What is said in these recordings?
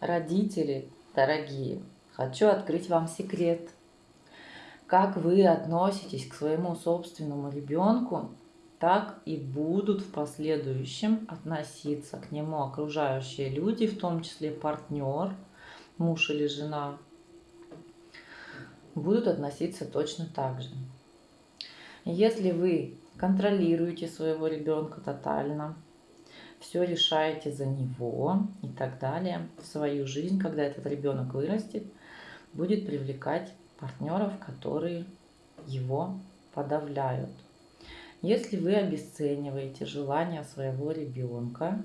Родители, дорогие, хочу открыть вам секрет. Как вы относитесь к своему собственному ребенку, так и будут в последующем относиться к нему окружающие люди, в том числе партнер, муж или жена, будут относиться точно так же. Если вы контролируете своего ребенка тотально, все решаете за него и так далее. В свою жизнь, когда этот ребенок вырастет, будет привлекать партнеров, которые его подавляют. Если вы обесцениваете желания своего ребенка,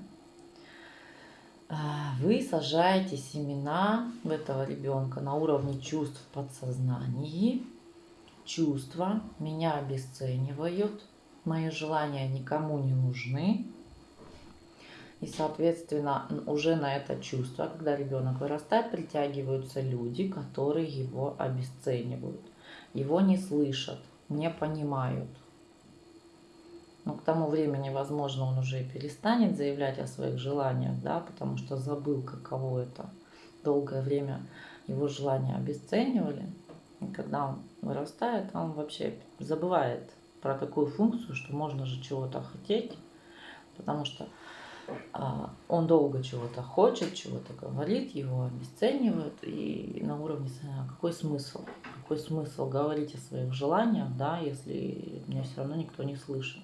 а, вы сажаете семена в этого ребенка на уровне чувств в подсознании. Чувства меня обесценивают, мои желания никому не нужны, и, соответственно, уже на это чувство, когда ребенок вырастает, притягиваются люди, которые его обесценивают. Его не слышат, не понимают. Но к тому времени, возможно, он уже и перестанет заявлять о своих желаниях, да, потому что забыл, каково это. Долгое время его желания обесценивали. И когда он вырастает, он вообще забывает про такую функцию, что можно же чего-то хотеть, потому что он долго чего-то хочет, чего-то говорит, его обесценивают, и на уровне какой смысл? Какой смысл говорить о своих желаниях, да, если меня все равно никто не слышит?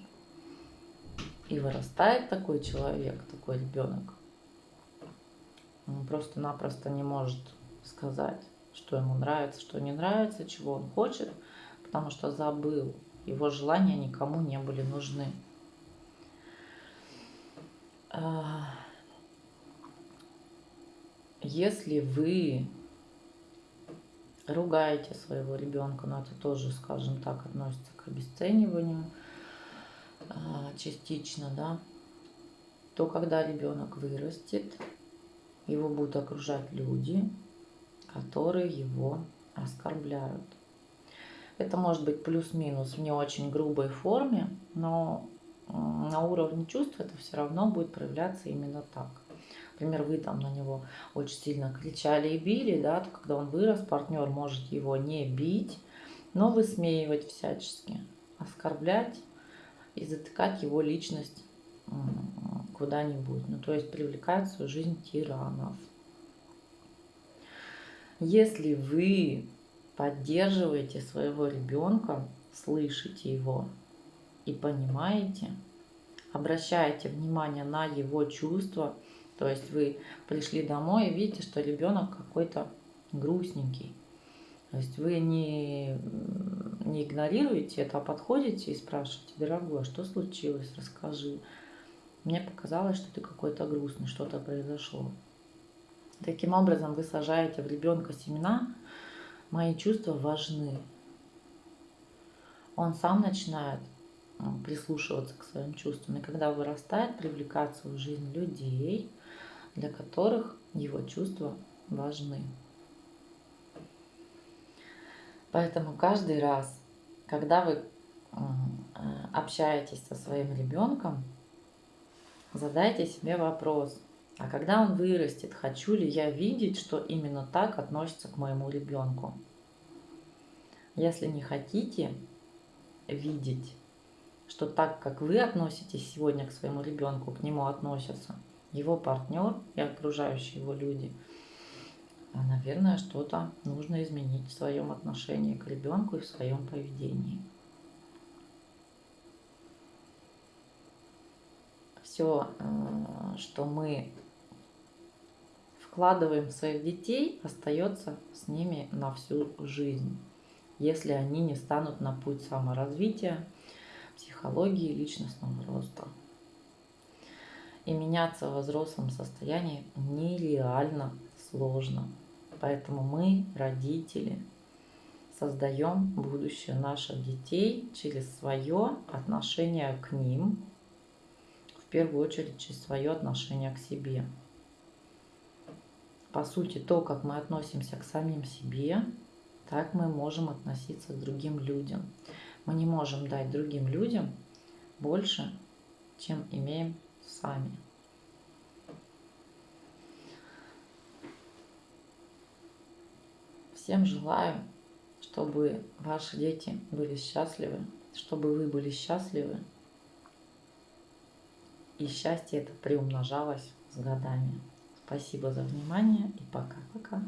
И вырастает такой человек, такой ребенок, он просто-напросто не может сказать, что ему нравится, что не нравится, чего он хочет, потому что забыл, его желания никому не были нужны. А, если вы ругаете своего ребенка, но это тоже, скажем так, относится к обесцениванию а, частично, да, то когда ребенок вырастет, его будут окружать люди, которые его оскорбляют. Это может быть плюс-минус в не очень грубой форме, но на уровне чувств это все равно будет проявляться именно так. Например, вы там на него очень сильно кричали и били, да, то когда он вырос, партнер может его не бить, но высмеивать всячески, оскорблять и затыкать его личность куда-нибудь. Ну, то есть привлекать в свою жизнь тиранов. Если вы поддерживаете своего ребенка, слышите его, и понимаете, обращаете внимание на его чувства, то есть вы пришли домой и видите, что ребенок какой-то грустненький. То есть вы не, не игнорируете это, а подходите и спрашиваете, дорогой, а что случилось, расскажи. Мне показалось, что ты какой-то грустный, что-то произошло. Таким образом вы сажаете в ребенка семена, мои чувства важны. Он сам начинает прислушиваться к своим чувствам. И когда вырастает, привлекать в свою жизнь людей, для которых его чувства важны. Поэтому каждый раз, когда вы э, общаетесь со своим ребенком, задайте себе вопрос, а когда он вырастет, хочу ли я видеть, что именно так относится к моему ребенку? Если не хотите видеть, что так как вы относитесь сегодня к своему ребенку, к нему относятся его партнер и окружающие его люди, а, наверное, что-то нужно изменить в своем отношении к ребенку и в своем поведении. Все, э, что мы вкладываем в своих детей, остается с ними на всю жизнь, если они не станут на путь саморазвития, психологии личностного роста. И меняться в взрослом состоянии нереально сложно. Поэтому мы, родители, создаем будущее наших детей через свое отношение к ним, в первую очередь через свое отношение к себе. По сути, то, как мы относимся к самим себе, так мы можем относиться к другим людям. Мы не можем дать другим людям больше, чем имеем сами. Всем желаю, чтобы ваши дети были счастливы, чтобы вы были счастливы. И счастье это приумножалось с годами. Спасибо за внимание и пока-пока.